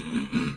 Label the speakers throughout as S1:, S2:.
S1: mm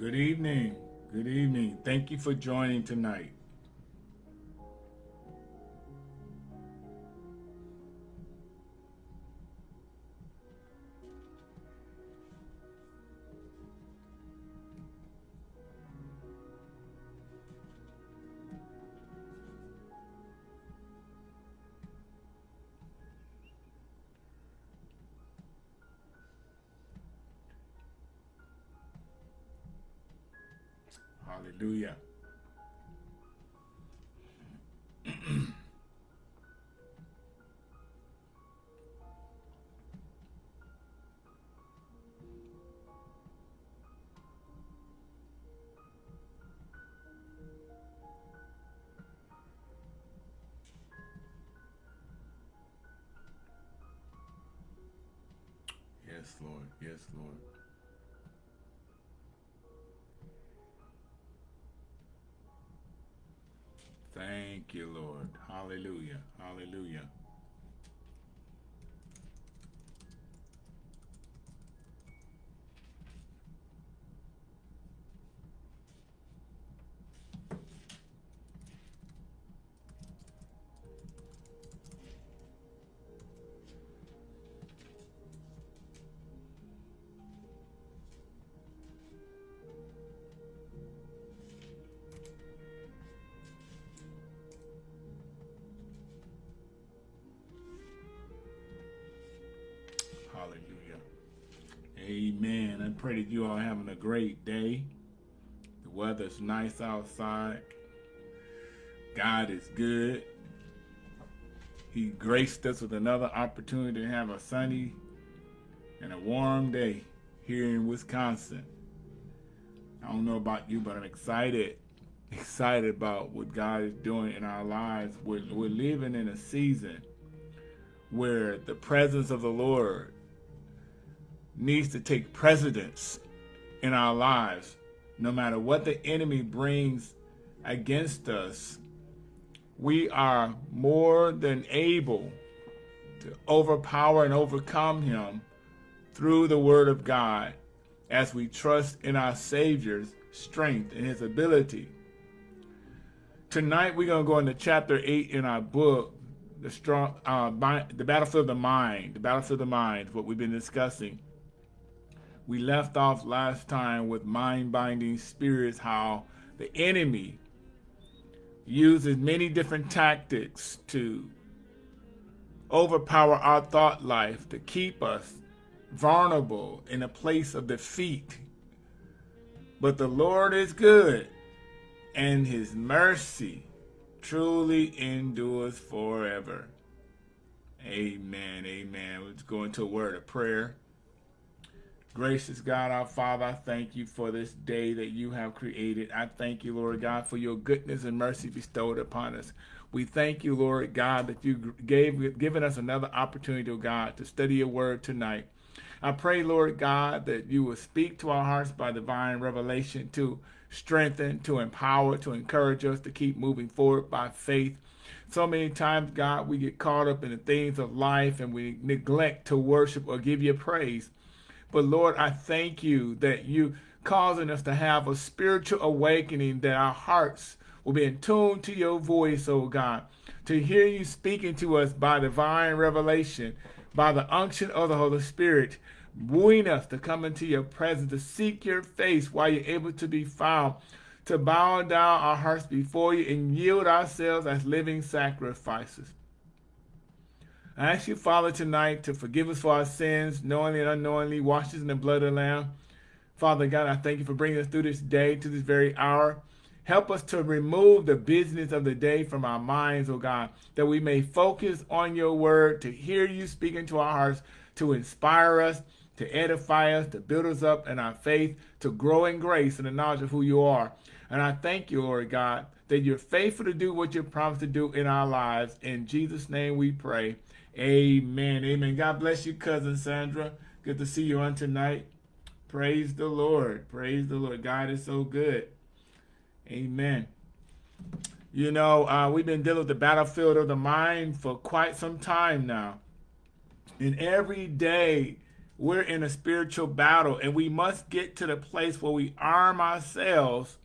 S1: Good evening. Good evening. Thank you for joining tonight. Yes, Lord. Thank you, Lord. Hallelujah. Hallelujah. You all having a great day. The weather's nice outside. God is good. He graced us with another opportunity to have a sunny and a warm day here in Wisconsin. I don't know about you, but I'm excited, excited about what God is doing in our lives. We're, we're living in a season where the presence of the Lord needs to take precedence in our lives. No matter what the enemy brings against us, we are more than able to overpower and overcome him through the word of God as we trust in our Savior's strength and his ability. Tonight we're going to go into chapter 8 in our book, the strong uh, the battlefield of the mind, the battlefield of the mind, what we've been discussing. We left off last time with mind-binding spirits, how the enemy uses many different tactics to overpower our thought life, to keep us vulnerable in a place of defeat. But the Lord is good, and his mercy truly endures forever. Amen. Amen. Let's go into a word of prayer. Gracious God, our Father, I thank you for this day that you have created. I thank you, Lord God, for your goodness and mercy bestowed upon us. We thank you, Lord God, that you gave given us another opportunity, oh God, to study your word tonight. I pray, Lord God, that you will speak to our hearts by divine revelation to strengthen, to empower, to encourage us to keep moving forward by faith. So many times, God, we get caught up in the things of life and we neglect to worship or give you praise. But Lord, I thank you that you causing us to have a spiritual awakening that our hearts will be in tune to your voice, oh God, to hear you speaking to us by divine revelation, by the unction of the Holy Spirit, wooing us to come into your presence, to seek your face while you're able to be found, to bow down our hearts before you and yield ourselves as living sacrifices. I ask you, Father, tonight to forgive us for our sins, knowingly and unknowingly, wash us in the blood of the Lamb. Father God, I thank you for bringing us through this day to this very hour. Help us to remove the business of the day from our minds, oh God, that we may focus on your word, to hear you speaking to our hearts, to inspire us, to edify us, to build us up in our faith, to grow in grace and the knowledge of who you are. And I thank you, Lord God, that you're faithful to do what you promised to do in our lives. In Jesus' name we pray. Amen. Amen. God bless you, cousin Sandra. Good to see you on tonight. Praise the Lord. Praise the Lord. God is so good. Amen. You know, uh, we've been dealing with the battlefield of the mind for quite some time now. And every day we're in a spiritual battle, and we must get to the place where we arm ourselves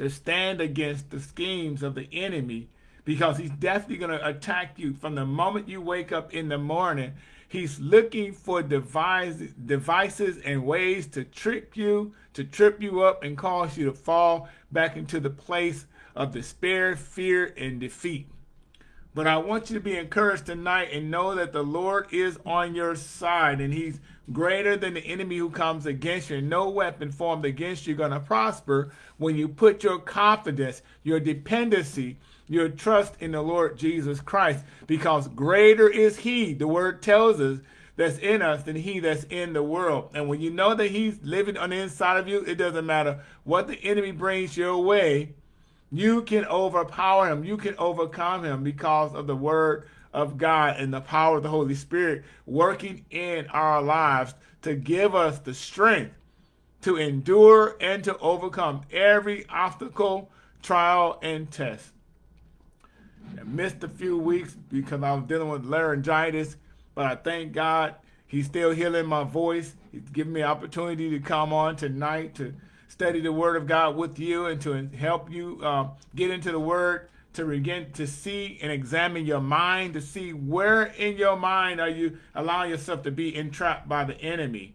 S1: to stand against the schemes of the enemy because he's definitely going to attack you from the moment you wake up in the morning. He's looking for devices, devices and ways to trick you, to trip you up and cause you to fall back into the place of despair, fear, and defeat. But I want you to be encouraged tonight and know that the Lord is on your side and he's greater than the enemy who comes against you. No weapon formed against you going to prosper when you put your confidence, your dependency, your trust in the Lord Jesus Christ because greater is he, the word tells us, that's in us than he that's in the world. And when you know that he's living on the inside of you, it doesn't matter what the enemy brings your way, you can overpower him. You can overcome him because of the word of God and the power of the Holy Spirit working in our lives to give us the strength to endure and to overcome every obstacle, trial, and test. I missed a few weeks because I was dealing with laryngitis, but I thank God he's still healing my voice. He's giving me opportunity to come on tonight to study the word of God with you and to help you uh, get into the word to begin to see and examine your mind to see where in your mind are you allowing yourself to be entrapped by the enemy.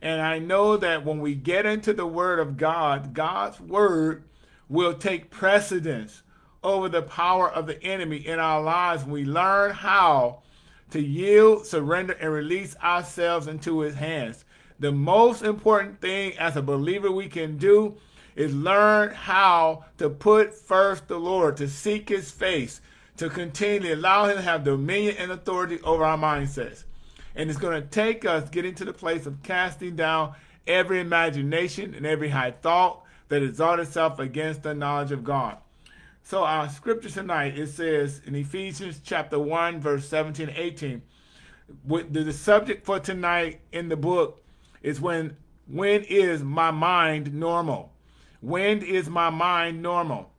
S1: And I know that when we get into the word of God, God's word will take precedence over the power of the enemy in our lives. We learn how to yield, surrender, and release ourselves into his hands. The most important thing as a believer we can do is learn how to put first the Lord, to seek his face, to continually allow him to have dominion and authority over our mindsets. And it's going to take us getting to the place of casting down every imagination and every high thought that exalts itself against the knowledge of God. So our scripture tonight, it says in Ephesians chapter 1, verse 17 18, with the, the subject for tonight in the book is when when is my mind normal? When is my mind normal?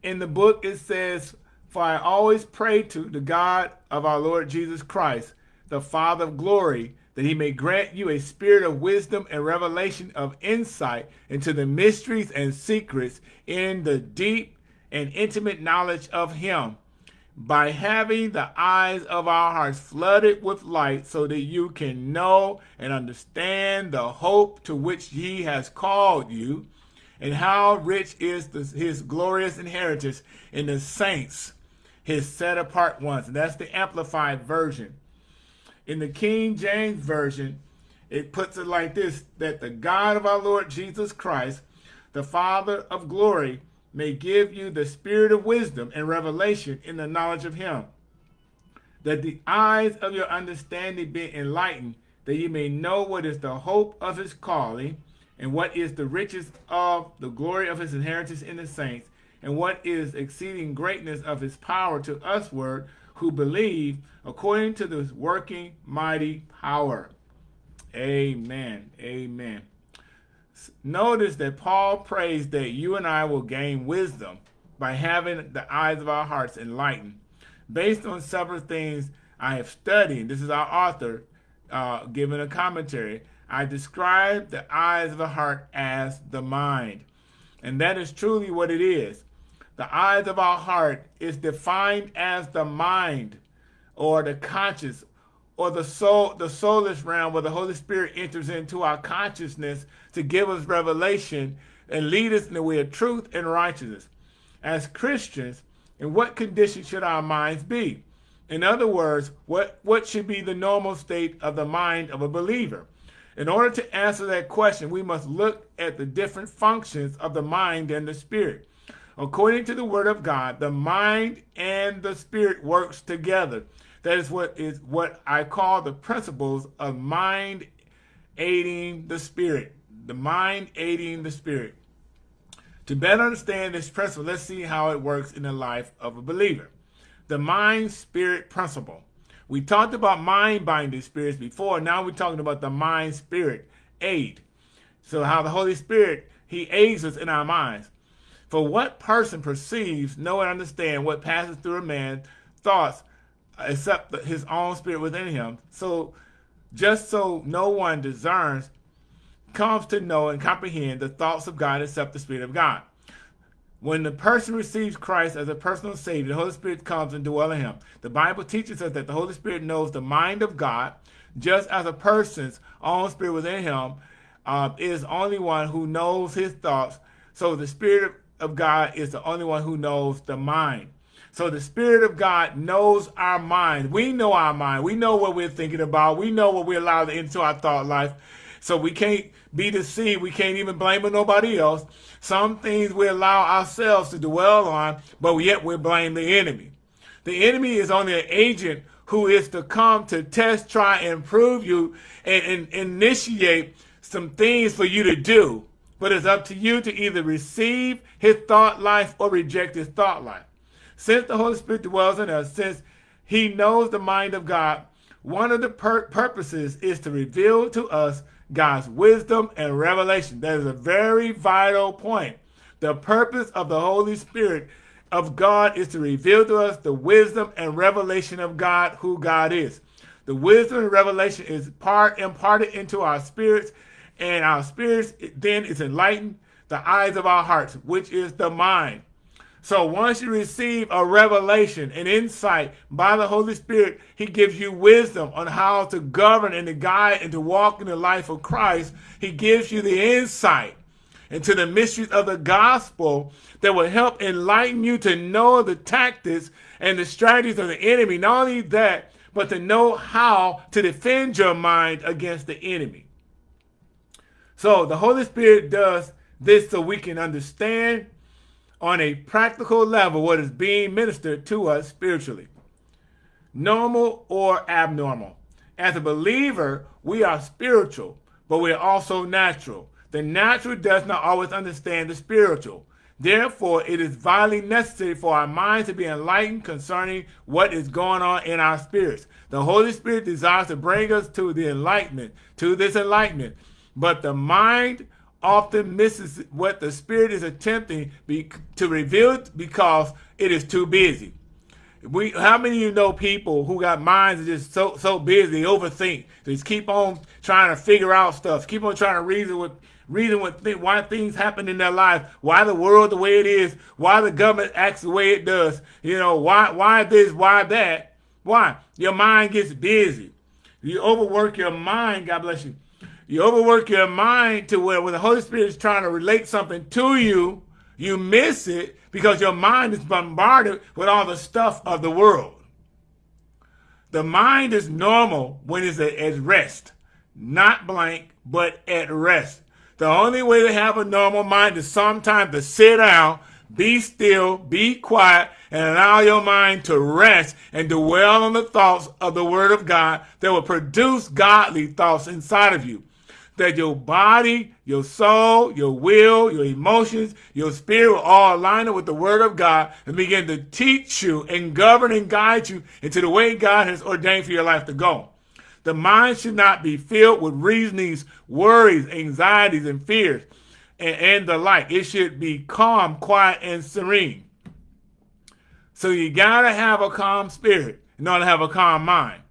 S1: In the book it says, For I always pray to the God of our Lord Jesus Christ, the Father of glory, that he may grant you a spirit of wisdom and revelation of insight into the mysteries and secrets in the deep and intimate knowledge of him by having the eyes of our hearts flooded with light so that you can know and understand the hope to which he has called you and how rich is the, his glorious inheritance in the saints, his set apart ones. And that's the amplified version. In the King James Version, it puts it like this, that the God of our Lord Jesus Christ, the Father of glory, may give you the spirit of wisdom and revelation in the knowledge of him, that the eyes of your understanding be enlightened, that you may know what is the hope of his calling, and what is the riches of the glory of his inheritance in the saints, and what is exceeding greatness of his power to usward who believe according to this working mighty power. Amen. Amen. Notice that Paul prays that you and I will gain wisdom by having the eyes of our hearts enlightened. Based on several things I have studied, this is our author uh, giving a commentary. I describe the eyes of the heart as the mind. And that is truly what it is. The eyes of our heart is defined as the mind or the conscious or the soul, the soulish realm where the Holy Spirit enters into our consciousness to give us revelation and lead us in the way of truth and righteousness. As Christians, in what condition should our minds be? In other words, what, what should be the normal state of the mind of a believer? In order to answer that question, we must look at the different functions of the mind and the spirit. According to the word of God, the mind and the spirit works together. That is what is what I call the principles of mind aiding the spirit. The mind aiding the spirit. To better understand this principle, let's see how it works in the life of a believer. The mind spirit principle. We talked about mind binding spirits before. Now we're talking about the mind spirit aid. So how the Holy Spirit, he aids us in our minds. For what person perceives, know, and understand what passes through a man's thoughts except his own spirit within him. So just so no one discerns, comes to know and comprehend the thoughts of God except the Spirit of God. When the person receives Christ as a personal Savior, the Holy Spirit comes and dwells in him. The Bible teaches us that the Holy Spirit knows the mind of God, just as a person's own spirit within him uh, is only one who knows his thoughts. So the Spirit of God is the only one who knows the mind. So the Spirit of God knows our mind. We know our mind. We know what we're thinking about. We know what we allow into our thought life. So we can't be deceived. We can't even blame nobody else. Some things we allow ourselves to dwell on, but yet we blame the enemy. The enemy is only an agent who is to come to test, try, and prove you and, and initiate some things for you to do. But it's up to you to either receive his thought life or reject his thought life. Since the Holy Spirit dwells in us, since he knows the mind of God, one of the pur purposes is to reveal to us God's wisdom and revelation. That is a very vital point. The purpose of the Holy Spirit of God is to reveal to us the wisdom and revelation of God, who God is. The wisdom and revelation is part imparted into our spirits, and our spirits then is enlightened the eyes of our hearts, which is the mind. So once you receive a revelation, an insight by the Holy Spirit, he gives you wisdom on how to govern and to guide and to walk in the life of Christ. He gives you the insight into the mysteries of the gospel that will help enlighten you to know the tactics and the strategies of the enemy. Not only that, but to know how to defend your mind against the enemy. So the Holy Spirit does this so we can understand on a practical level what is being ministered to us spiritually, normal or abnormal. As a believer, we are spiritual, but we are also natural. The natural does not always understand the spiritual. Therefore, it is vitally necessary for our minds to be enlightened concerning what is going on in our spirits. The Holy Spirit desires to bring us to the enlightenment, to this enlightenment. But the mind often misses what the Spirit is attempting be, to reveal because it is too busy. We how many of you know people who got minds just so so busy, they overthink. They just keep on trying to figure out stuff, keep on trying to reason with reason with th why things happen in their life, why the world the way it is, why the government acts the way it does, you know, why why this, why that. Why? Your mind gets busy. You overwork your mind, God bless you. You overwork your mind to where when the Holy Spirit is trying to relate something to you, you miss it because your mind is bombarded with all the stuff of the world. The mind is normal when it's at rest, not blank, but at rest. The only way to have a normal mind is sometimes to sit down, be still, be quiet, and allow your mind to rest and dwell on the thoughts of the Word of God that will produce godly thoughts inside of you that your body, your soul, your will, your emotions, your spirit will all line up with the word of God and begin to teach you and govern and guide you into the way God has ordained for your life to go. The mind should not be filled with reasonings, worries, anxieties, and fears, and, and the like. It should be calm, quiet, and serene. So you gotta have a calm spirit in order to have a calm mind.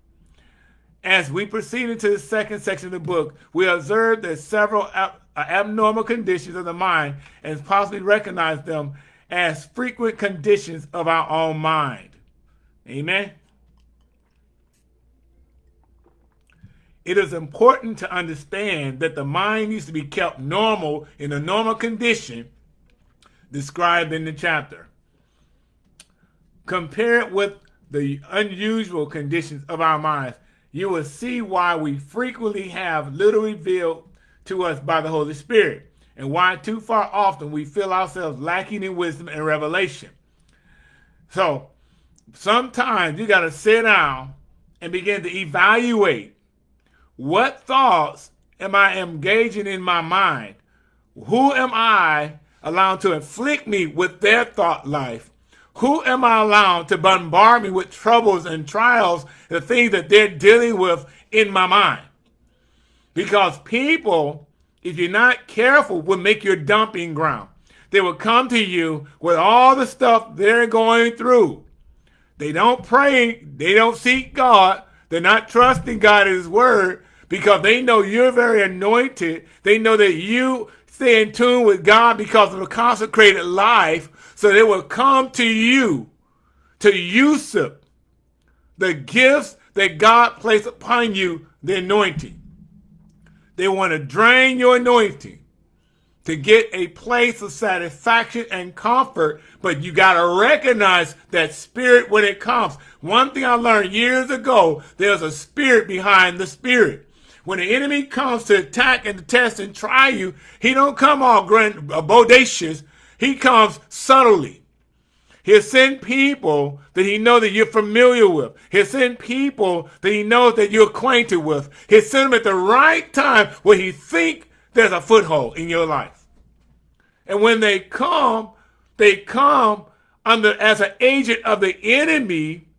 S1: As we proceed into the second section of the book, we observe that several ab uh, abnormal conditions of the mind and possibly recognize them as frequent conditions of our own mind. Amen. It is important to understand that the mind needs to be kept normal in a normal condition described in the chapter. Compare it with the unusual conditions of our minds you will see why we frequently have little revealed to us by the Holy Spirit and why too far often we feel ourselves lacking in wisdom and revelation. So sometimes you got to sit down and begin to evaluate what thoughts am I engaging in my mind? Who am I allowing to inflict me with their thought life? Who am I allowing to bombard me with troubles and trials, the things that they're dealing with in my mind? Because people, if you're not careful, will make your dumping ground. They will come to you with all the stuff they're going through. They don't pray, they don't seek God, they're not trusting God in His Word because they know you're very anointed. They know that you stay in tune with God because of a consecrated life so they will come to you to usurp the gifts that God placed upon you, the anointing. They want to drain your anointing to get a place of satisfaction and comfort, but you got to recognize that spirit when it comes. One thing I learned years ago, there's a spirit behind the spirit. When the enemy comes to attack and to test and try you, he don't come all grand, bodacious. He comes subtly. He'll send people that he knows that you're familiar with. He'll send people that he knows that you're acquainted with. He'll send them at the right time where he think there's a foothold in your life. And when they come, they come under as an agent of the enemy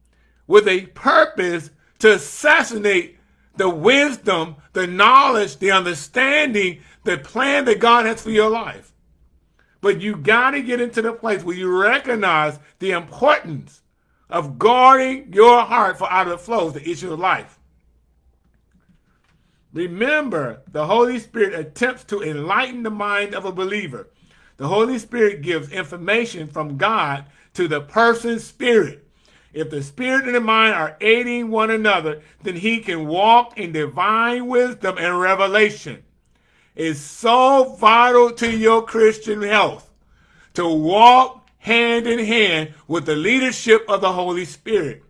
S1: with a purpose to assassinate the wisdom, the knowledge, the understanding, the plan that God has for your life. But you got to get into the place where you recognize the importance of guarding your heart for out of the flows the issue of life. Remember, the Holy Spirit attempts to enlighten the mind of a believer. The Holy Spirit gives information from God to the person's spirit. If the spirit and the mind are aiding one another, then he can walk in divine wisdom and revelation is so vital to your Christian health to walk hand in hand with the leadership of the Holy Spirit.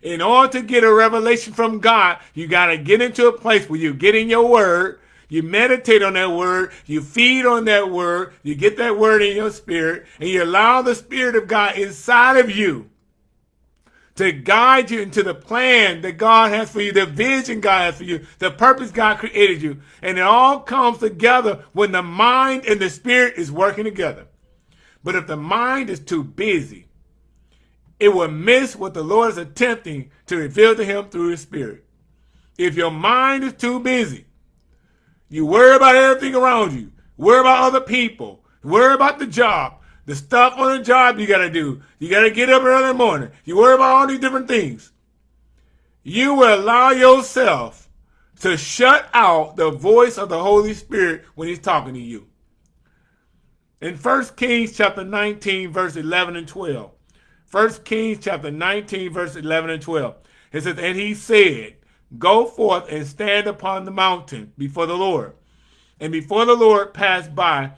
S1: In order to get a revelation from God, you got to get into a place where you get in your word, you meditate on that word, you feed on that word, you get that word in your spirit, and you allow the Spirit of God inside of you to guide you into the plan that God has for you, the vision God has for you, the purpose God created you. And it all comes together when the mind and the spirit is working together. But if the mind is too busy, it will miss what the Lord is attempting to reveal to him through his spirit. If your mind is too busy, you worry about everything around you, worry about other people, worry about the job, the stuff on the job you got to do. You got to get up early in the morning. You worry about all these different things. You will allow yourself to shut out the voice of the Holy Spirit when he's talking to you. In 1 Kings chapter 19, verse 11 and 12. 1 Kings chapter 19, verse 11 and 12. It says, And he said, Go forth and stand upon the mountain before the Lord. And before the Lord passed by,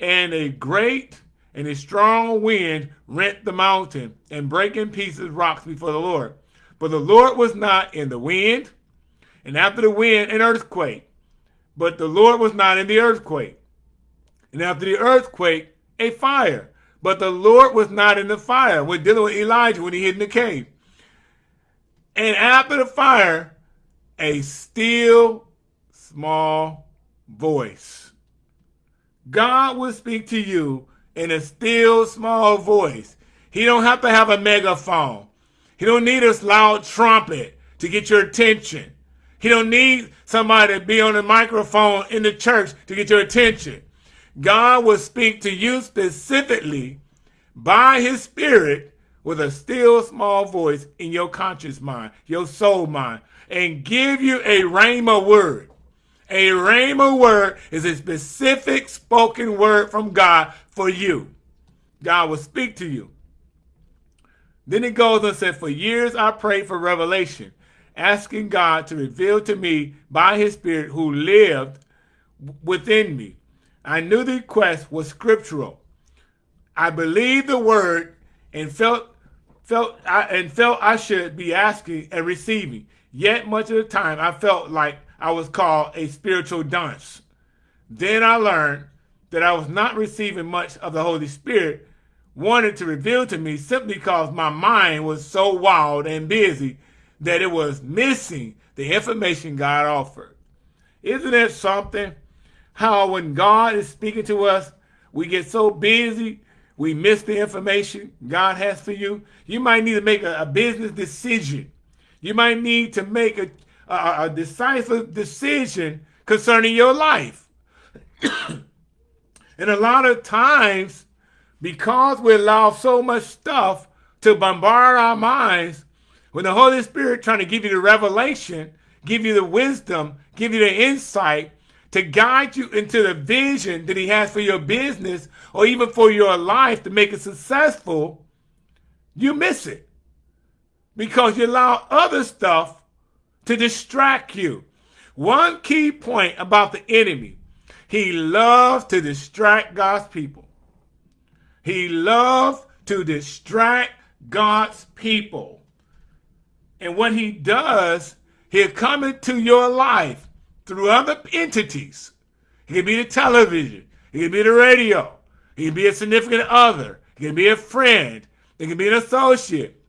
S1: and a great and a strong wind rent the mountain and break in pieces rocks before the Lord. But the Lord was not in the wind, and after the wind, an earthquake. But the Lord was not in the earthquake. And after the earthquake, a fire. But the Lord was not in the fire. We're dealing with Elijah when he hid in the cave. And after the fire, a still small voice. God will speak to you in a still small voice. He don't have to have a megaphone. He don't need a loud trumpet to get your attention. He don't need somebody to be on a microphone in the church to get your attention. God will speak to you specifically by his spirit with a still small voice in your conscious mind, your soul mind, and give you a rhema word. A rhema word is a specific spoken word from God for you. God will speak to you. Then it goes and says, For years I prayed for revelation, asking God to reveal to me by his spirit who lived within me. I knew the request was scriptural. I believed the word and felt felt I, and felt I should be asking and receiving. Yet much of the time I felt like I was called a spiritual dunce. Then I learned that I was not receiving much of the Holy Spirit wanted to reveal to me simply because my mind was so wild and busy that it was missing the information God offered. Isn't it something? How when God is speaking to us, we get so busy, we miss the information God has for you. You might need to make a, a business decision. You might need to make a, a, a decisive decision concerning your life. and a lot of times, because we allow so much stuff to bombard our minds, when the Holy Spirit trying to give you the revelation, give you the wisdom, give you the insight to guide you into the vision that he has for your business or even for your life to make it successful, you miss it because you allow other stuff to distract you. One key point about the enemy, he loves to distract God's people. He loves to distract God's people. And what he does, he'll come into your life through other entities. It can be the television. It can be the radio. It can be a significant other. It can be a friend. It can be an associate.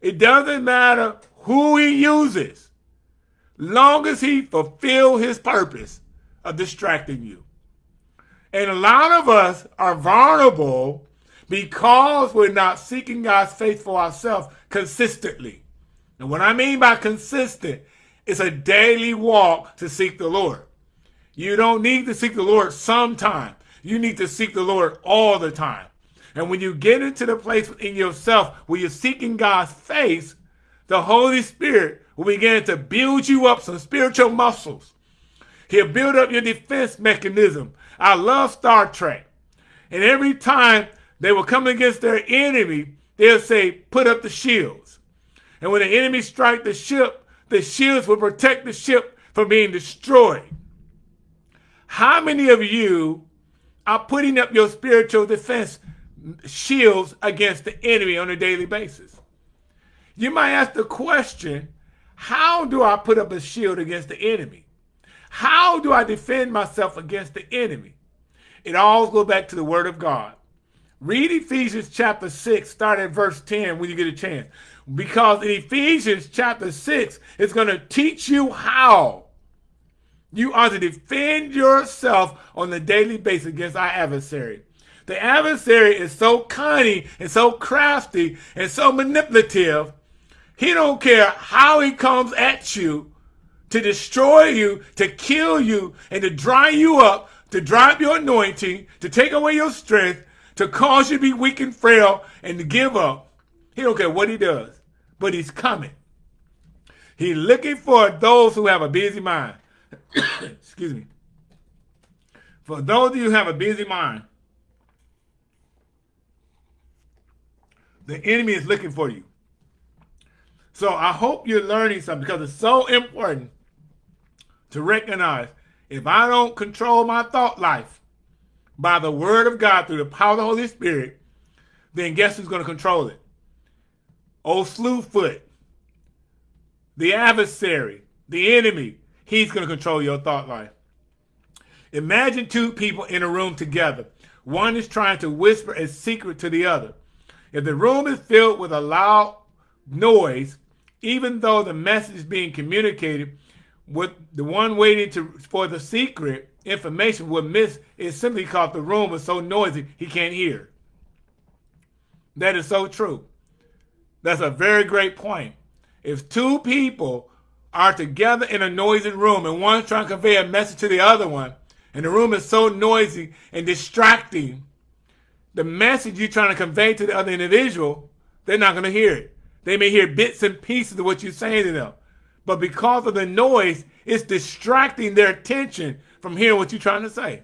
S1: It doesn't matter who he uses, long as he fulfill his purpose of distracting you. And a lot of us are vulnerable because we're not seeking God's faith for ourselves consistently. And what I mean by consistent is a daily walk to seek the Lord. You don't need to seek the Lord sometime. You need to seek the Lord all the time. And when you get into the place in yourself where you're seeking God's face, the Holy Spirit will begin to build you up some spiritual muscles. He'll build up your defense mechanism I love Star Trek. And every time they were coming against their enemy, they'll say, put up the shields. And when the enemy strike the ship, the shields will protect the ship from being destroyed. How many of you are putting up your spiritual defense shields against the enemy on a daily basis? You might ask the question, how do I put up a shield against the enemy? How do I defend myself against the enemy? It all goes back to the word of God. Read Ephesians chapter 6, start at verse 10 when you get a chance. Because in Ephesians chapter 6, it's going to teach you how you are to defend yourself on a daily basis against our adversary. The adversary is so cunning and so crafty and so manipulative. He don't care how he comes at you to destroy you, to kill you, and to dry you up, to dry up your anointing, to take away your strength, to cause you to be weak and frail and to give up. He don't care what he does, but he's coming. He's looking for those who have a busy mind. Excuse me. For those of you who have a busy mind, the enemy is looking for you. So I hope you're learning something because it's so important to recognize if I don't control my thought life by the word of God through the power of the Holy Spirit, then guess who's going to control it? Old Slewfoot, the adversary, the enemy. He's going to control your thought life. Imagine two people in a room together. One is trying to whisper a secret to the other. If the room is filled with a loud noise, even though the message is being communicated, with the one waiting to for the secret information would miss is simply because the room is so noisy he can't hear. That is so true. That's a very great point. If two people are together in a noisy room and one's trying to convey a message to the other one, and the room is so noisy and distracting, the message you're trying to convey to the other individual, they're not going to hear it. They may hear bits and pieces of what you're saying to them. But because of the noise, it's distracting their attention from hearing what you're trying to say.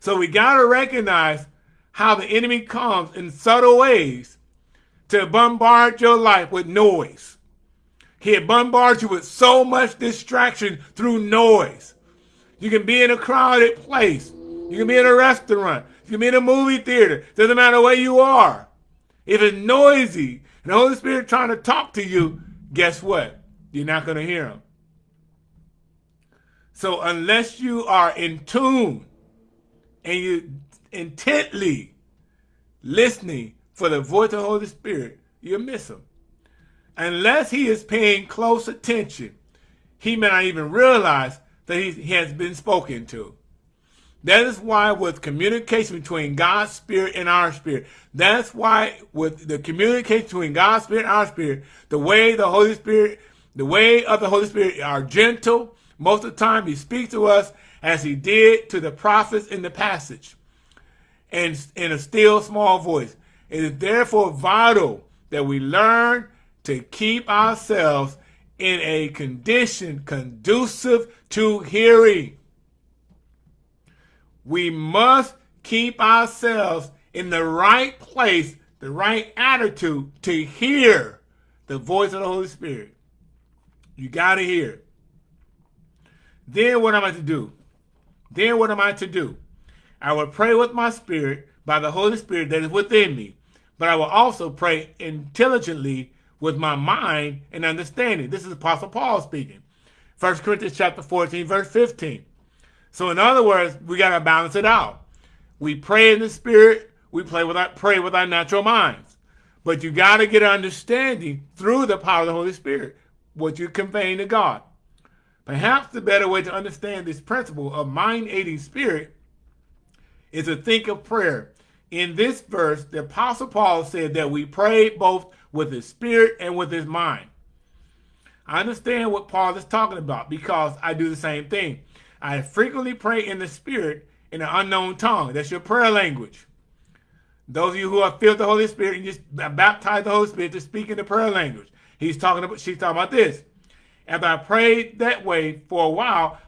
S1: So we got to recognize how the enemy comes in subtle ways to bombard your life with noise. He bombards you with so much distraction through noise. You can be in a crowded place. You can be in a restaurant. You can be in a movie theater. Doesn't matter where you are. If it's noisy and the Holy Spirit trying to talk to you, guess what? You're not going to hear them. So unless you are in tune and you intently listening for the voice of the Holy Spirit, you'll miss him. Unless he is paying close attention, he may not even realize that he has been spoken to. That is why with communication between God's spirit and our spirit, that's why with the communication between God's spirit and our spirit, the way the Holy Spirit, the way of the Holy Spirit are gentle. Most of the time he speaks to us as he did to the prophets in the passage and in a still small voice. It is therefore vital that we learn to keep ourselves in a condition conducive to hearing. We must keep ourselves in the right place, the right attitude to hear the voice of the Holy Spirit. You got to hear it. Then what am I to do? Then what am I to do? I will pray with my spirit by the Holy Spirit that is within me, but I will also pray intelligently with my mind and understanding. This is Apostle Paul speaking. 1 Corinthians chapter 14, verse 15. So in other words, we got to balance it out. We pray in the spirit, we with our, pray with our natural minds. But you got to get an understanding through the power of the Holy Spirit, what you're conveying to God. Perhaps the better way to understand this principle of mind-aiding spirit is to think of prayer. In this verse, the Apostle Paul said that we pray both with his spirit and with his mind. I understand what Paul is talking about because I do the same thing. I frequently pray in the spirit in an unknown tongue. That's your prayer language. Those of you who are filled with the Holy Spirit and just baptize the Holy Spirit to speak in the prayer language. He's talking about, she's talking about this. After I prayed that way for a while,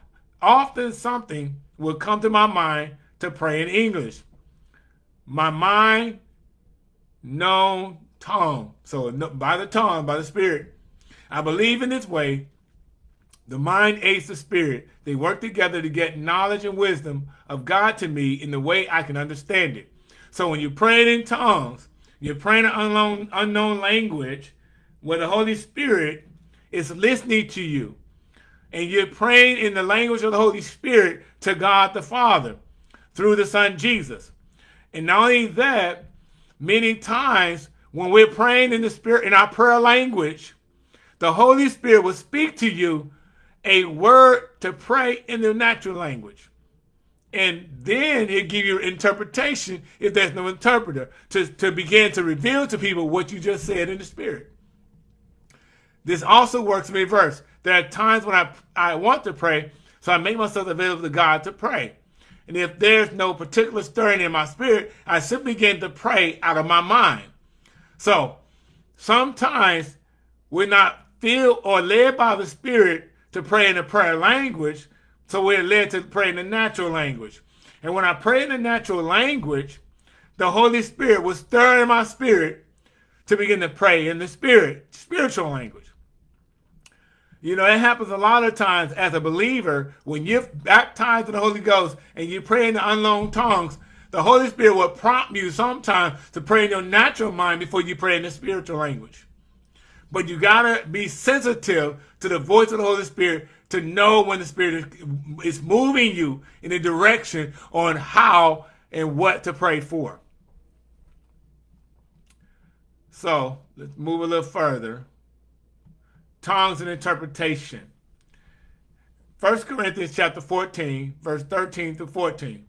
S1: often something would come to my mind to pray in English. My mind, known tongue. So by the tongue, by the Spirit. I believe in this way the mind aids the spirit. They work together to get knowledge and wisdom of God to me in the way I can understand it. So when you're praying in tongues, you're praying an unknown, unknown language where the Holy Spirit is listening to you. And you're praying in the language of the Holy Spirit to God the Father through the Son Jesus. And not only that, many times when we're praying in the Spirit in our prayer language, the Holy Spirit will speak to you a word to pray in the natural language. And then he'll give you interpretation if there's no interpreter to, to begin to reveal to people what you just said in the spirit. This also works in reverse. There are times when I, I want to pray, so I make myself available to God to pray. And if there's no particular stirring in my spirit, I simply begin to pray out of my mind. So sometimes we're not filled or led by the Spirit to pray in the prayer language, so we're led to pray in the natural language. And when I pray in the natural language, the Holy Spirit will stir in my spirit to begin to pray in the spirit, spiritual language. You know, it happens a lot of times as a believer when you're baptized in the Holy Ghost and you pray in the unknown tongues, the Holy Spirit will prompt you sometimes to pray in your natural mind before you pray in the spiritual language. But you got to be sensitive to the voice of the Holy Spirit to know when the Spirit is moving you in a direction on how and what to pray for. So let's move a little further tongues and interpretation. 1 Corinthians chapter 14, verse 13 to 14.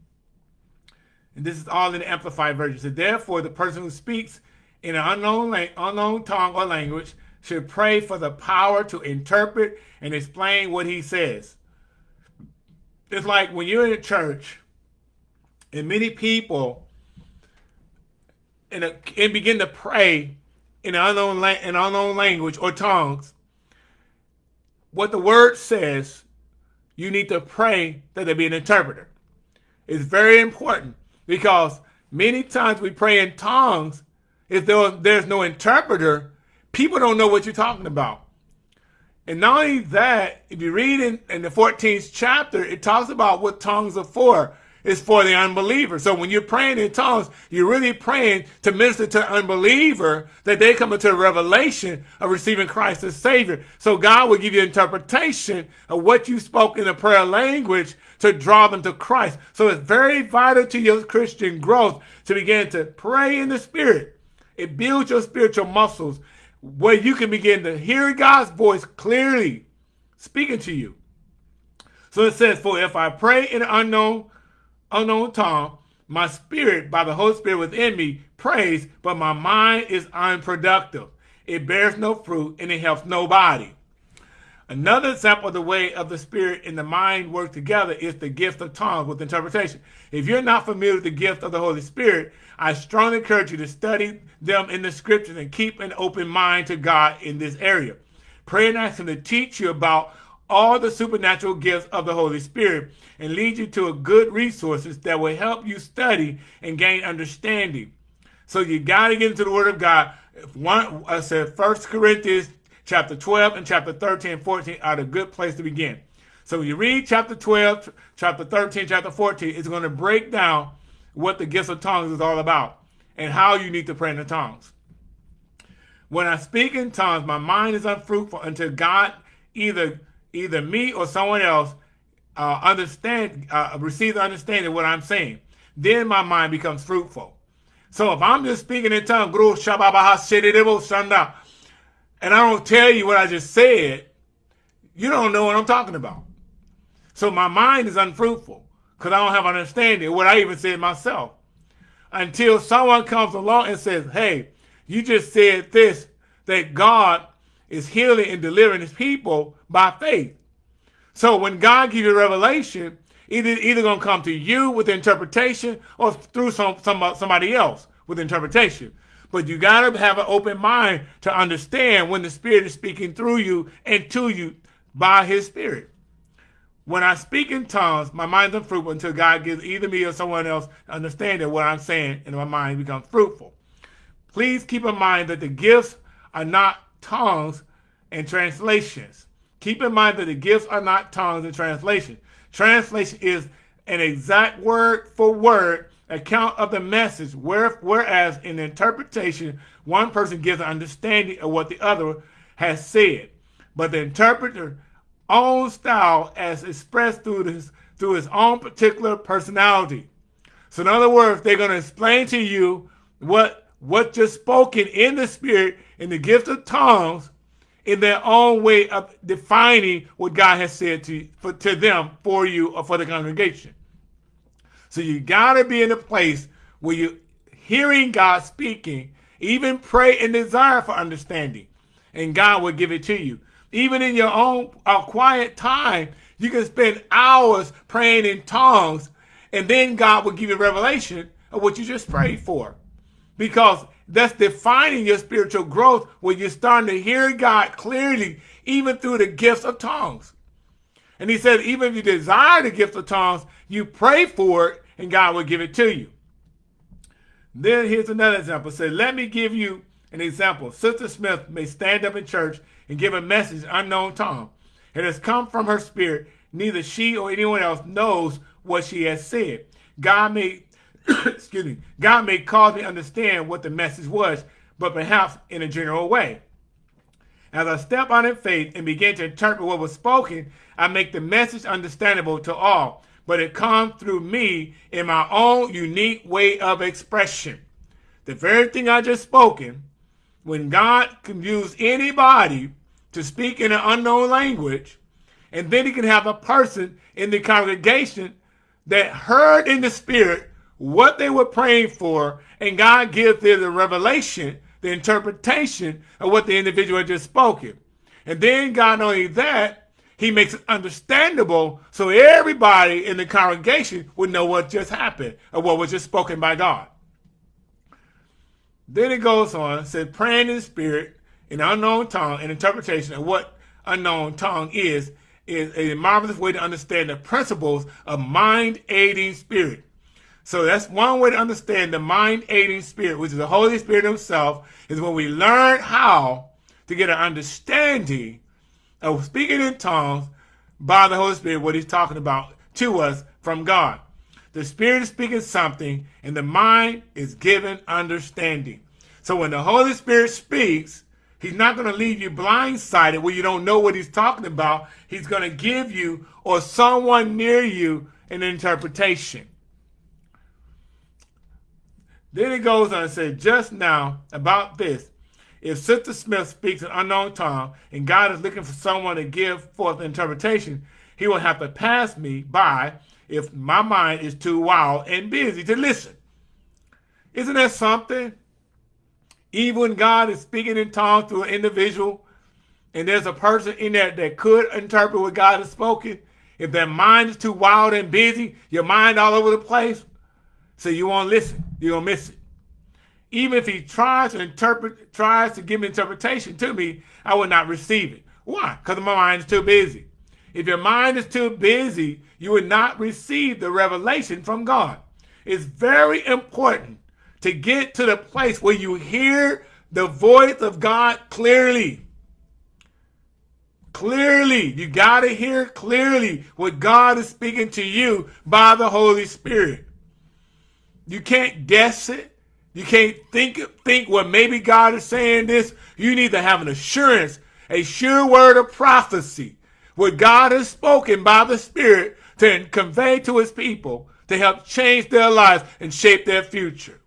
S1: And this is all in the Amplified Version. So therefore, the person who speaks in an unknown, unknown tongue or language should pray for the power to interpret and explain what he says. It's like when you're in a church and many people and, and begin to pray in an unknown, in unknown language or tongues, what the word says, you need to pray that there be an interpreter. It's very important because many times we pray in tongues. If there, there's no interpreter, people don't know what you're talking about. And not only that, if you read in, in the 14th chapter, it talks about what tongues are for is for the unbeliever. So when you're praying in tongues, you're really praying to minister to unbeliever that they come into a revelation of receiving Christ as Savior. So God will give you interpretation of what you spoke in the prayer language to draw them to Christ. So it's very vital to your Christian growth to begin to pray in the Spirit. It builds your spiritual muscles where you can begin to hear God's voice clearly speaking to you. So it says, For if I pray in unknown Oh, unknown tongue. My spirit, by the Holy Spirit within me, prays, but my mind is unproductive. It bears no fruit and it helps nobody. Another example of the way of the spirit and the mind work together is the gift of tongues with interpretation. If you're not familiar with the gift of the Holy Spirit, I strongly encourage you to study them in the scriptures and keep an open mind to God in this area. Pray and ask Him to teach you about all the supernatural gifts of the Holy Spirit and lead you to a good resources that will help you study and gain understanding. So you got to get into the Word of God. One, I said First Corinthians chapter 12 and chapter 13 and 14 are a good place to begin. So you read chapter 12, chapter 13, chapter 14, it's going to break down what the gifts of tongues is all about and how you need to pray in the tongues. When I speak in tongues, my mind is unfruitful until God either either me or someone else uh, understand, uh, receive the understanding of what I'm saying. Then my mind becomes fruitful. So if I'm just speaking in tongues, and I don't tell you what I just said, you don't know what I'm talking about. So my mind is unfruitful because I don't have understanding of what I even said myself. Until someone comes along and says, hey, you just said this, that God is healing and delivering his people by faith. So when God gives you revelation, either either gonna come to you with interpretation or through some, some uh, somebody else with interpretation. But you gotta have an open mind to understand when the Spirit is speaking through you and to you by His Spirit. When I speak in tongues, my mind's unfruitful until God gives either me or someone else understanding what I'm saying, and my mind becomes fruitful. Please keep in mind that the gifts are not tongues and translations. Keep in mind that the gifts are not tongues in translation. Translation is an exact word for word account of the message, whereas in interpretation, one person gives an understanding of what the other has said. But the interpreter own style as expressed through his, through his own particular personality. So in other words, they're going to explain to you what, what just spoken in the spirit in the gift of tongues in their own way of defining what God has said to, for, to them for you or for the congregation. So you got to be in a place where you're hearing God speaking, even pray and desire for understanding, and God will give it to you. Even in your own uh, quiet time, you can spend hours praying in tongues And then God will give you revelation of what you just prayed for. Because that's defining your spiritual growth when you're starting to hear God clearly, even through the gifts of tongues. And he said, even if you desire the gift of tongues, you pray for it and God will give it to you. Then here's another example. Say, let me give you an example. Sister Smith may stand up in church and give a message unknown tongue. It has come from her spirit. Neither she or anyone else knows what she has said. God may, excuse me, God may cause me to understand what the message was, but perhaps in a general way. As I step out in faith and begin to interpret what was spoken, I make the message understandable to all, but it comes through me in my own unique way of expression. The very thing I just spoken, when God can use anybody to speak in an unknown language, and then he can have a person in the congregation that heard in the spirit what they were praying for, and God gives them the revelation, the interpretation of what the individual had just spoken. And then God, not only that, he makes it understandable so everybody in the congregation would know what just happened or what was just spoken by God. Then it goes on, said praying in spirit in unknown tongue and interpretation of what unknown tongue is, is a marvelous way to understand the principles of mind aiding spirit. So that's one way to understand the mind aiding spirit, which is the Holy Spirit himself, is when we learn how to get an understanding of speaking in tongues by the Holy Spirit, what he's talking about to us from God. The Spirit is speaking something, and the mind is given understanding. So when the Holy Spirit speaks, He's not going to leave you blindsided where you don't know what he's talking about. He's going to give you or someone near you an interpretation. Then he goes on and says, just now about this, if Sister Smith speaks an unknown tongue and God is looking for someone to give forth interpretation, he will have to pass me by if my mind is too wild and busy to listen. Isn't that something? Even when God is speaking in tongues to an individual, and there's a person in there that could interpret what God has spoken, if their mind is too wild and busy, your mind all over the place, so you won't listen. You're going to miss it. Even if he tries to interpret, tries to give interpretation to me, I will not receive it. Why? Because my mind is too busy. If your mind is too busy, you will not receive the revelation from God. It's very important to get to the place where you hear the voice of God clearly. Clearly, you got to hear clearly what God is speaking to you by the Holy Spirit. You can't guess it. You can't think think well maybe God is saying this. You need to have an assurance, a sure word of prophecy, what God has spoken by the Spirit to convey to his people to help change their lives and shape their future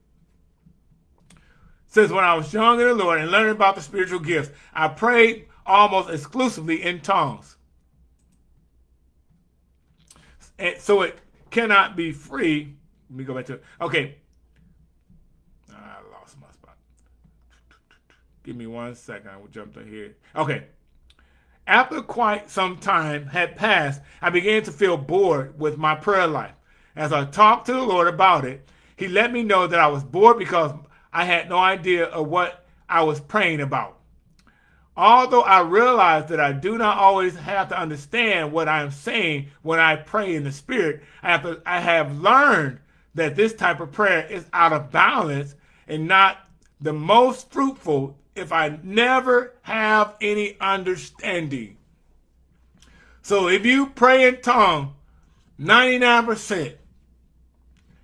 S1: Since when I was young in the Lord and learning about the spiritual gifts, I prayed almost exclusively in tongues. And so it cannot be free. Let me go back to it. Okay. Ah, I lost my spot. Give me one second. I will jump to here. Okay. After quite some time had passed, I began to feel bored with my prayer life. As I talked to the Lord about it, he let me know that I was bored because I had no idea of what I was praying about. Although I realize that I do not always have to understand what I am saying when I pray in the spirit, I have, to, I have learned that this type of prayer is out of balance and not the most fruitful if I never have any understanding. So if you pray in tongue 99%,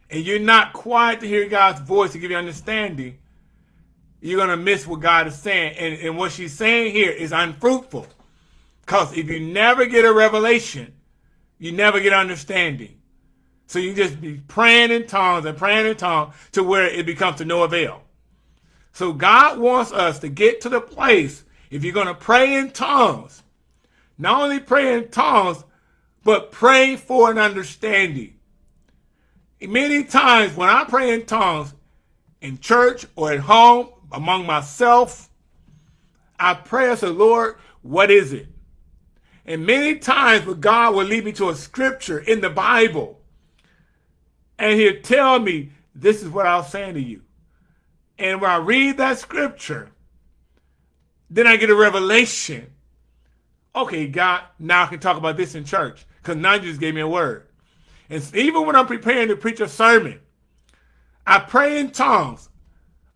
S1: and you're not quiet to hear God's voice to give you understanding, you're going to miss what God is saying. And, and what she's saying here is unfruitful. Because if you never get a revelation, you never get understanding. So you just be praying in tongues and praying in tongues to where it becomes to no avail. So God wants us to get to the place, if you're going to pray in tongues, not only pray in tongues, but pray for an understanding. Many times when I pray in tongues in church or at home among myself, I pray as the Lord, what is it? And many times when God will lead me to a scripture in the Bible, and he'll tell me, this is what I was saying to you. And when I read that scripture, then I get a revelation. Okay, God, now I can talk about this in church because now you just gave me a word. And even when I'm preparing to preach a sermon, I pray in tongues.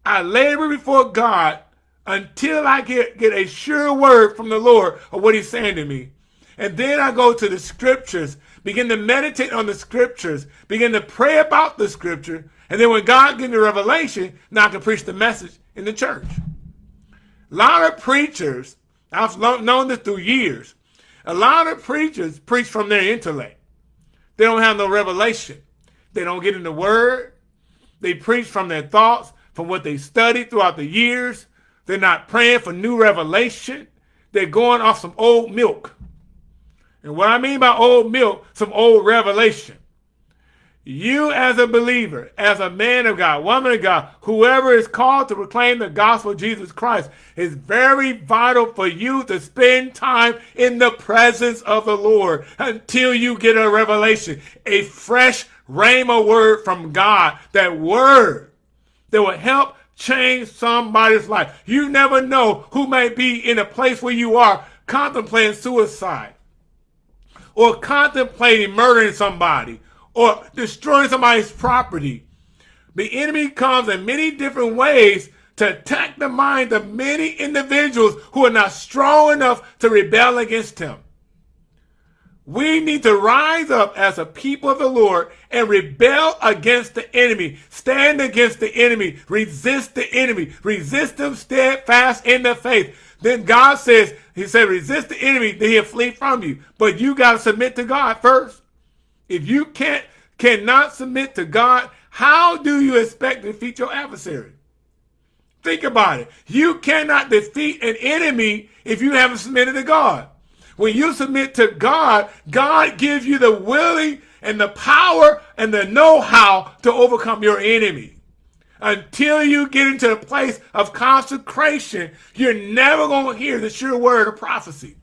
S1: I labor before God until I get, get a sure word from the Lord of what he's saying to me. And then I go to the scriptures, begin to meditate on the scriptures, begin to pray about the scripture. And then when God gives me revelation, now I can preach the message in the church. A lot of preachers, I've known this through years, a lot of preachers preach from their intellect. They don't have no revelation. They don't get in the word. They preach from their thoughts, from what they studied throughout the years. They're not praying for new revelation. They're going off some old milk. And what I mean by old milk, some old revelation. You as a believer, as a man of God, woman of God, whoever is called to proclaim the gospel of Jesus Christ, is very vital for you to spend time in the presence of the Lord until you get a revelation, a fresh rhema word from God, that word that will help change somebody's life. You never know who may be in a place where you are contemplating suicide or contemplating murdering somebody or destroying somebody's property. The enemy comes in many different ways to attack the mind of many individuals who are not strong enough to rebel against him. We need to rise up as a people of the Lord and rebel against the enemy. Stand against the enemy. Resist the enemy. Resist them steadfast in the faith. Then God says, he said, resist the enemy, then he'll flee from you. But you got to submit to God first. If you can't cannot submit to God, how do you expect to defeat your adversary? Think about it. You cannot defeat an enemy if you haven't submitted to God. When you submit to God, God gives you the willing and the power and the know-how to overcome your enemy. Until you get into the place of consecration, you're never going to hear the sure word of prophecy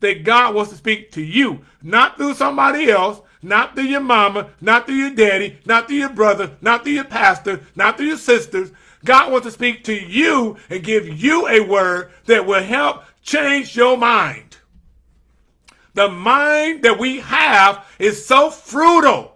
S1: that God wants to speak to you, not through somebody else, not through your mama, not through your daddy, not through your brother, not through your pastor, not through your sisters. God wants to speak to you and give you a word that will help change your mind. The mind that we have is so fruitful.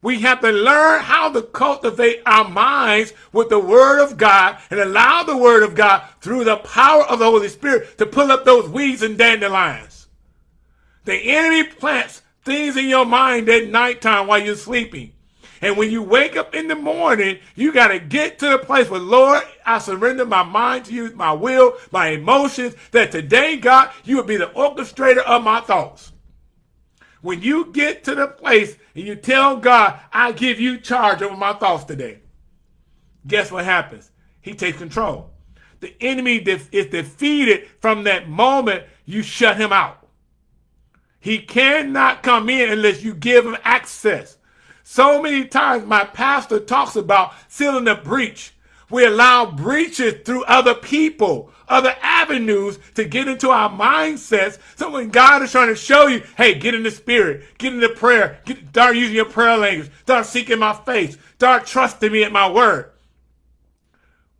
S1: We have to learn how to cultivate our minds with the Word of God and allow the Word of God through the power of the Holy Spirit to pull up those weeds and dandelions. The enemy plants things in your mind at nighttime while you're sleeping. And when you wake up in the morning, you got to get to the place where, Lord, I surrender my mind to you, my will, my emotions, that today, God, you will be the orchestrator of my thoughts. When you get to the place and you tell God, I give you charge over my thoughts today, guess what happens? He takes control. The enemy is defeated from that moment you shut him out. He cannot come in unless you give him access. So many times my pastor talks about sealing the breach. We allow breaches through other people, other avenues to get into our mindsets. So when God is trying to show you, hey, get in the spirit, get in the prayer, get, start using your prayer language, start seeking my face, start trusting me at my word.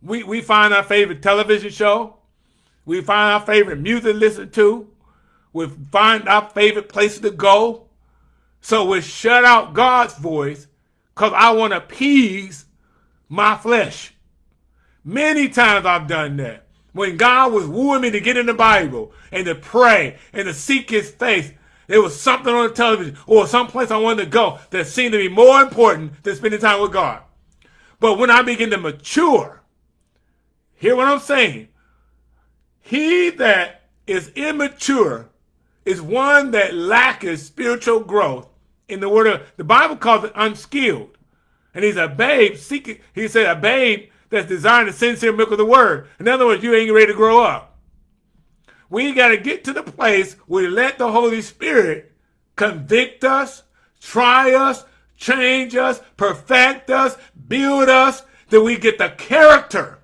S1: We, we find our favorite television show. We find our favorite music to listen to we find our favorite places to go. So we shut out God's voice because I want to appease my flesh. Many times I've done that. When God was wooing me to get in the Bible and to pray and to seek his face, there was something on the television or some place I wanted to go that seemed to be more important than spending time with God. But when I begin to mature, hear what I'm saying. He that is immature is one that lacketh spiritual growth in the word of the Bible calls it unskilled. And he's a babe seeking, he said a babe that's desiring the sincere milk of the word. In other words, you ain't ready to grow up. We got to get to the place where we let the Holy Spirit convict us, try us, change us, perfect us, build us, that we get the character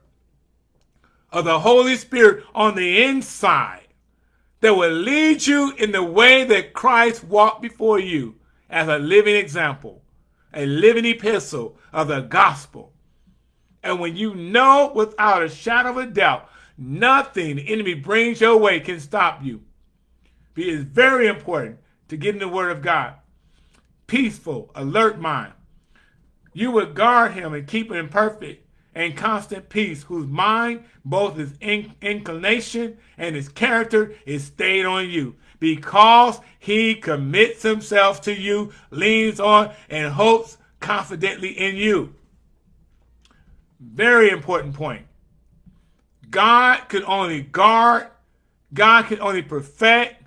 S1: of the Holy Spirit on the inside that will lead you in the way that Christ walked before you as a living example, a living epistle of the gospel. And when you know without a shadow of a doubt, nothing the enemy brings your way can stop you. It is very important to get in the word of God. Peaceful, alert mind. You would guard him and keep him in perfect and constant peace, whose mind, both his in inclination and his character, is stayed on you because he commits himself to you, leans on, and hopes confidently in you. Very important point. God can only guard, God can only perfect,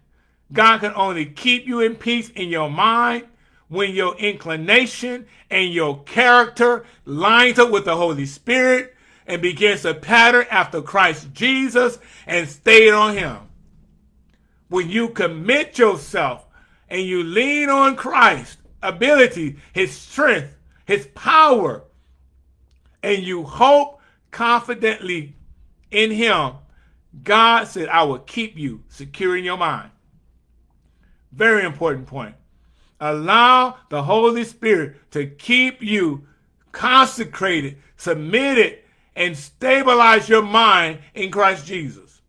S1: God can only keep you in peace in your mind when your inclination and your character lines up with the Holy Spirit and begins to pattern after Christ Jesus and stay on him when you commit yourself and you lean on Christ's ability, his strength, his power, and you hope confidently in him, God said, I will keep you secure in your mind. Very important point. Allow the Holy Spirit to keep you consecrated, submitted, and stabilize your mind in Christ Jesus.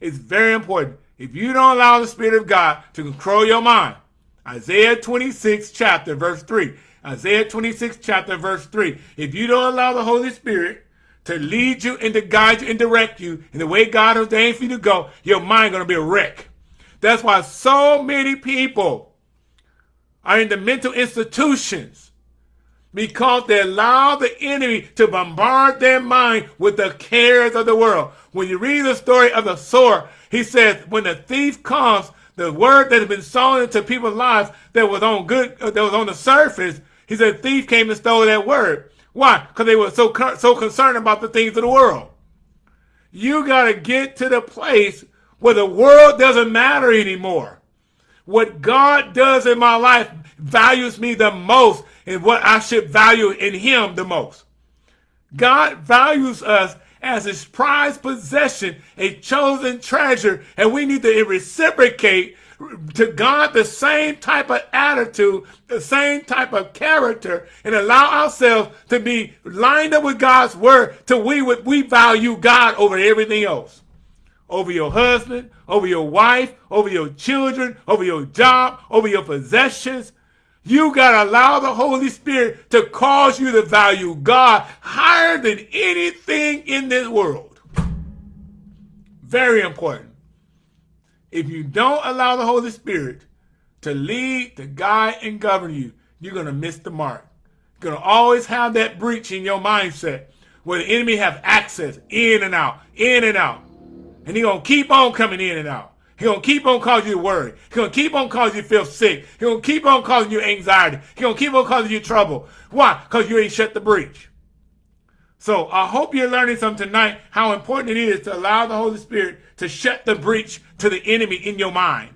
S1: It's very important. If you don't allow the Spirit of God to control your mind, Isaiah 26 chapter verse 3. Isaiah 26 chapter verse 3. If you don't allow the Holy Spirit to lead you and to guide you and direct you in the way God ordained for you to go, your mind going to be a wreck. That's why so many people are in the mental institutions because they allow the enemy to bombard their mind with the cares of the world. When you read the story of the sower, he says, when the thief comes, the word that has been sown into people's lives that was on good, uh, that was on the surface, he said, thief came and stole that word. Why? Because they were so, so concerned about the things of the world. You got to get to the place where the world doesn't matter anymore. What God does in my life values me the most and what I should value in him the most. God values us as his prized possession, a chosen treasure, and we need to reciprocate to God the same type of attitude, the same type of character, and allow ourselves to be lined up with God's word till we would we value God over everything else. Over your husband, over your wife, over your children, over your job, over your possessions, you got to allow the Holy Spirit to cause you to value God higher than anything in this world. Very important. If you don't allow the Holy Spirit to lead, to guide, and govern you, you're going to miss the mark. You're going to always have that breach in your mindset where the enemy have access in and out, in and out. And he's going to keep on coming in and out. He's going to keep on causing you worry. He's going to keep on causing you feel sick. He's going to keep on causing you anxiety. He's going to keep on causing you trouble. Why? Because you ain't shut the breach. So I hope you're learning something tonight how important it is to allow the Holy Spirit to shut the breach to the enemy in your mind.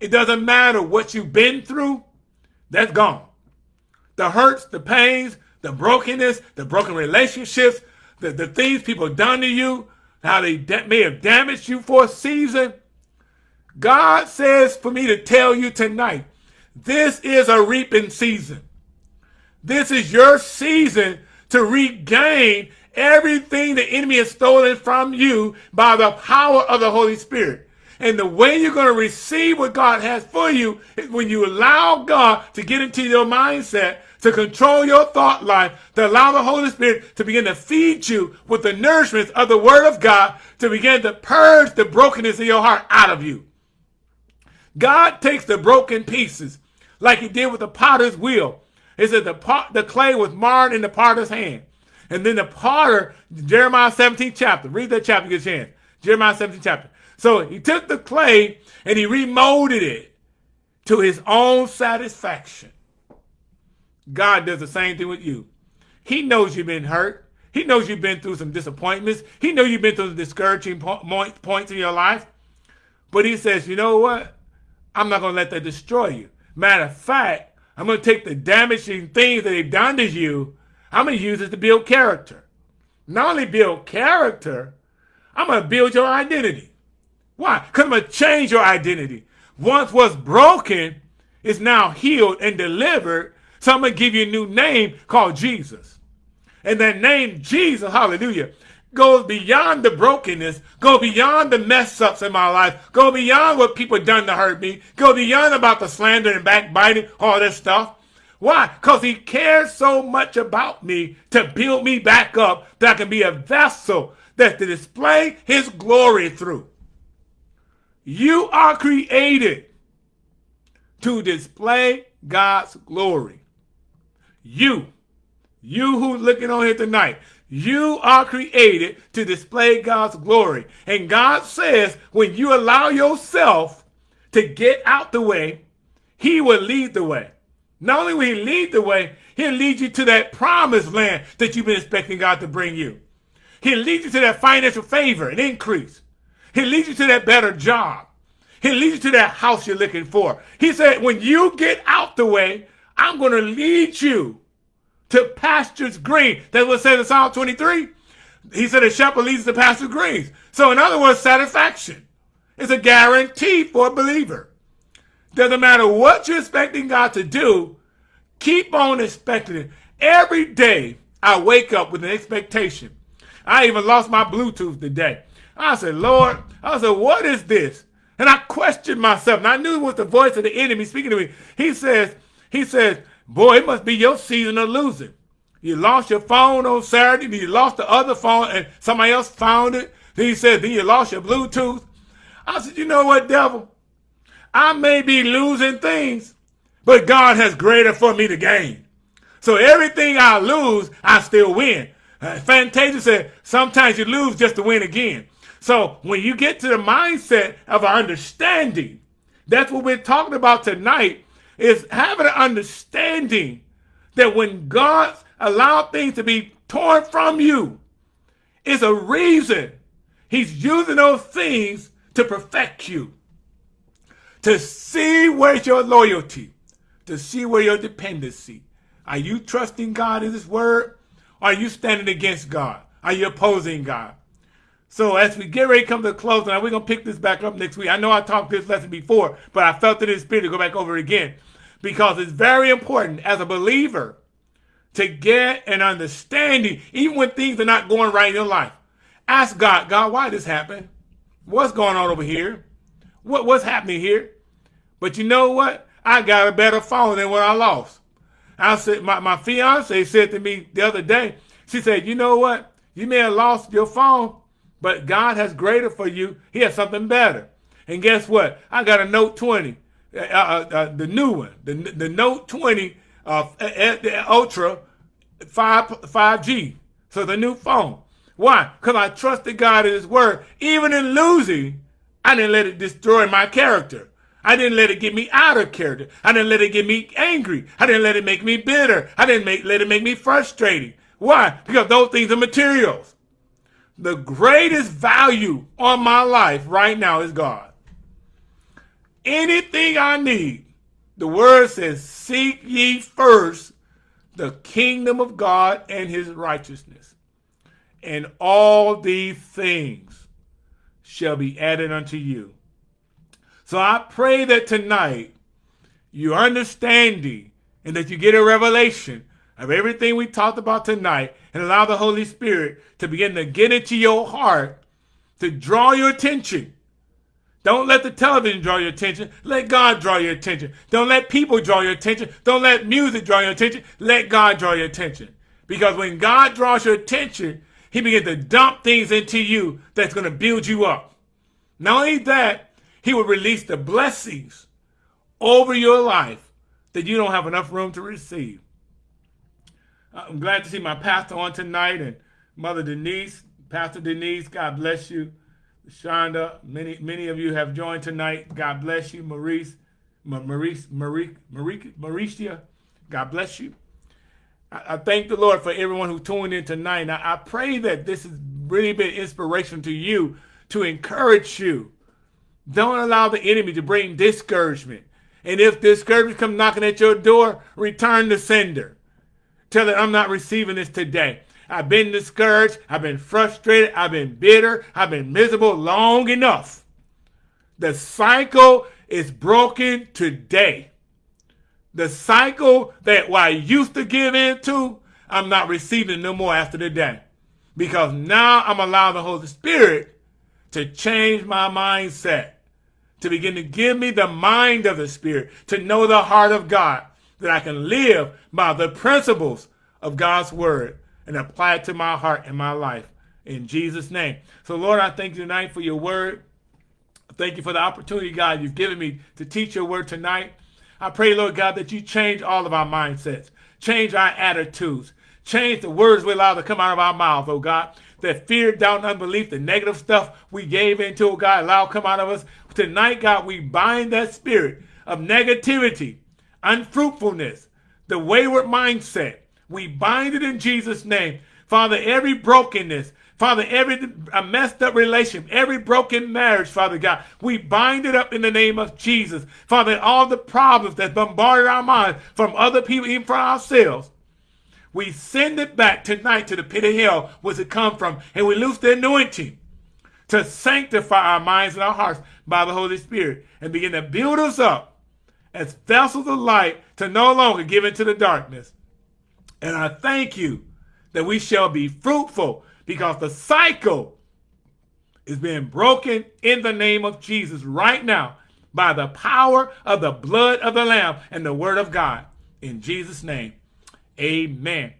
S1: It doesn't matter what you've been through. That's gone. The hurts, the pains, the brokenness, the broken relationships, the, the things people done to you, how they may have damaged you for a season, God says for me to tell you tonight, this is a reaping season. This is your season to regain everything the enemy has stolen from you by the power of the Holy Spirit. And the way you're going to receive what God has for you is when you allow God to get into your mindset, to control your thought life, to allow the Holy Spirit to begin to feed you with the nourishment of the Word of God, to begin to purge the brokenness of your heart out of you. God takes the broken pieces like he did with the potter's wheel. It said the, pot, the clay was marred in the potter's hand. And then the potter, Jeremiah 17 chapter, read that chapter, get a chance. Jeremiah 17 chapter. So he took the clay and he remolded it to his own satisfaction. God does the same thing with you. He knows you've been hurt. He knows you've been through some disappointments. He knows you've been through discouraging points in your life. But he says, you know what? I'm not going to let that destroy you. Matter of fact, I'm going to take the damaging things that they've done to you, I'm going to use it to build character. Not only build character, I'm going to build your identity. Why? Because I'm going to change your identity. Once was broken, is now healed and delivered. So I'm going to give you a new name called Jesus. And that name, Jesus, hallelujah, goes beyond the brokenness, go beyond the mess ups in my life, go beyond what people done to hurt me, go beyond about the slander and backbiting, all this stuff. Why? Because he cares so much about me to build me back up that I can be a vessel that to display his glory through. You are created to display God's glory. You, you who's looking on here tonight, you are created to display God's glory. And God says when you allow yourself to get out the way, he will lead the way. Not only will he lead the way, he'll lead you to that promised land that you've been expecting God to bring you. He'll lead you to that financial favor and increase. He'll lead you to that better job. He'll lead you to that house you're looking for. He said, when you get out the way, I'm going to lead you to pastures green. That's what says in Psalm 23. He said a shepherd leads to pastures green. So in other words, satisfaction is a guarantee for a believer. Doesn't matter what you're expecting God to do, keep on expecting it. Every day I wake up with an expectation. I even lost my Bluetooth today. I said, Lord, I said, what is this? And I questioned myself. And I knew it was the voice of the enemy speaking to me. He says, he says, Boy, it must be your season of losing. You lost your phone on Saturday, then you lost the other phone, and somebody else found it. Then he said, then you lost your Bluetooth. I said, you know what, devil? I may be losing things, but God has greater for me to gain. So everything I lose, I still win. Uh, Fantasia said, sometimes you lose just to win again. So when you get to the mindset of understanding, that's what we're talking about tonight is having an understanding that when God allowed things to be torn from you, it's a reason he's using those things to perfect you. To see where's your loyalty, to see where your dependency. Are you trusting God in his word? Or are you standing against God? Are you opposing God? So as we get ready to come to a close, and we're going to pick this back up next week. I know I talked this lesson before, but I felt it in the spirit to go back over it again because it's very important as a believer to get an understanding, even when things are not going right in your life. Ask God, God, why this happened? What's going on over here? What, what's happening here? But you know what? I got a better phone than what I lost. I said, my, my fiance said to me the other day, she said, you know what? You may have lost your phone, but God has greater for you. He has something better. And guess what? I got a Note 20. Uh, uh, uh, the new one, the the Note 20 uh, Ultra 5 5G. So the new phone. Why? Because I trusted God in His Word. Even in losing, I didn't let it destroy my character. I didn't let it get me out of character. I didn't let it get me angry. I didn't let it make me bitter. I didn't make, let it make me frustrated. Why? Because those things are materials. The greatest value on my life right now is God anything I need, the word says, seek ye first the kingdom of God and his righteousness. And all these things shall be added unto you. So I pray that tonight you understanding and that you get a revelation of everything we talked about tonight and allow the Holy Spirit to begin to get into your heart to draw your attention don't let the television draw your attention. Let God draw your attention. Don't let people draw your attention. Don't let music draw your attention. Let God draw your attention. Because when God draws your attention, he begins to dump things into you that's going to build you up. Not only that, he will release the blessings over your life that you don't have enough room to receive. I'm glad to see my pastor on tonight and Mother Denise. Pastor Denise, God bless you. Shonda, many many of you have joined tonight. God bless you, Maurice, Maurice, Maurice, Maurice, Mauricia. God bless you. I, I, thank the Lord for everyone who tuned in tonight. I, I pray that this has really been inspiration to you to encourage you. Don't allow the enemy to bring discouragement. And if discouragement comes knocking at your door, return the sender. Tell it, I'm not receiving this today. I've been discouraged. I've been frustrated. I've been bitter. I've been miserable long enough. The cycle is broken today. The cycle that I used to give in to, I'm not receiving no more after the day. Because now I'm allowing the Holy Spirit to change my mindset, to begin to give me the mind of the Spirit, to know the heart of God, that I can live by the principles of God's word and apply it to my heart and my life. In Jesus' name. So, Lord, I thank you tonight for your word. Thank you for the opportunity, God, you've given me to teach your word tonight. I pray, Lord God, that you change all of our mindsets, change our attitudes, change the words we allow to come out of our mouth, oh God. That fear, doubt, and unbelief, the negative stuff we gave into, oh God, allow come out of us. Tonight, God, we bind that spirit of negativity, unfruitfulness, the wayward mindset. We bind it in Jesus' name. Father, every brokenness, Father, every messed up relationship, every broken marriage, Father God, we bind it up in the name of Jesus. Father, all the problems that bombarded our minds from other people, even from ourselves, we send it back tonight to the pit of hell where it come from, and we lose the anointing to sanctify our minds and our hearts by the Holy Spirit and begin to build us up as vessels of light to no longer give into the darkness. And I thank you that we shall be fruitful because the cycle is being broken in the name of Jesus right now by the power of the blood of the Lamb and the word of God. In Jesus' name, amen.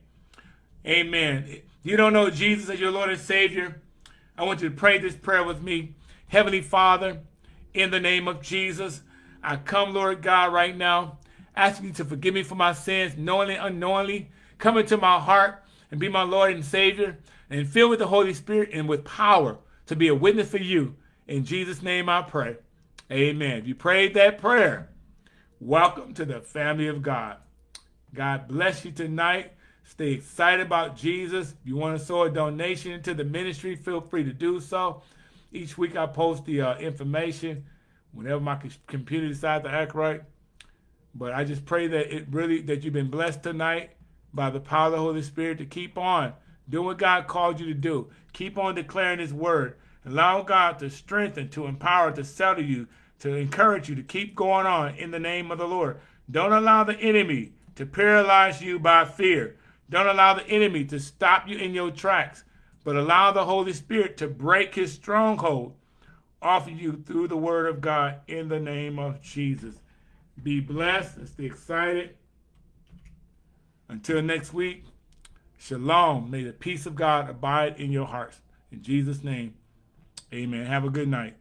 S1: Amen. You don't know Jesus as your Lord and Savior? I want you to pray this prayer with me. Heavenly Father, in the name of Jesus, I come, Lord God, right now, asking you to forgive me for my sins, knowingly, unknowingly. Come into my heart and be my Lord and Savior and filled with the Holy Spirit and with power to be a witness for you. In Jesus' name I pray. Amen. If you prayed that prayer, welcome to the family of God. God bless you tonight. Stay excited about Jesus. If you want to sow a donation into the ministry, feel free to do so. Each week I post the uh, information whenever my computer decides to act right. But I just pray that it really that you've been blessed tonight by the power of the Holy Spirit to keep on do what God called you to do. Keep on declaring his word. Allow God to strengthen, to empower, to settle you, to encourage you to keep going on in the name of the Lord. Don't allow the enemy to paralyze you by fear. Don't allow the enemy to stop you in your tracks, but allow the Holy Spirit to break his stronghold off of you through the word of God in the name of Jesus. Be blessed and stay excited. Until next week, Shalom. May the peace of God abide in your hearts. In Jesus' name, amen. Have a good night.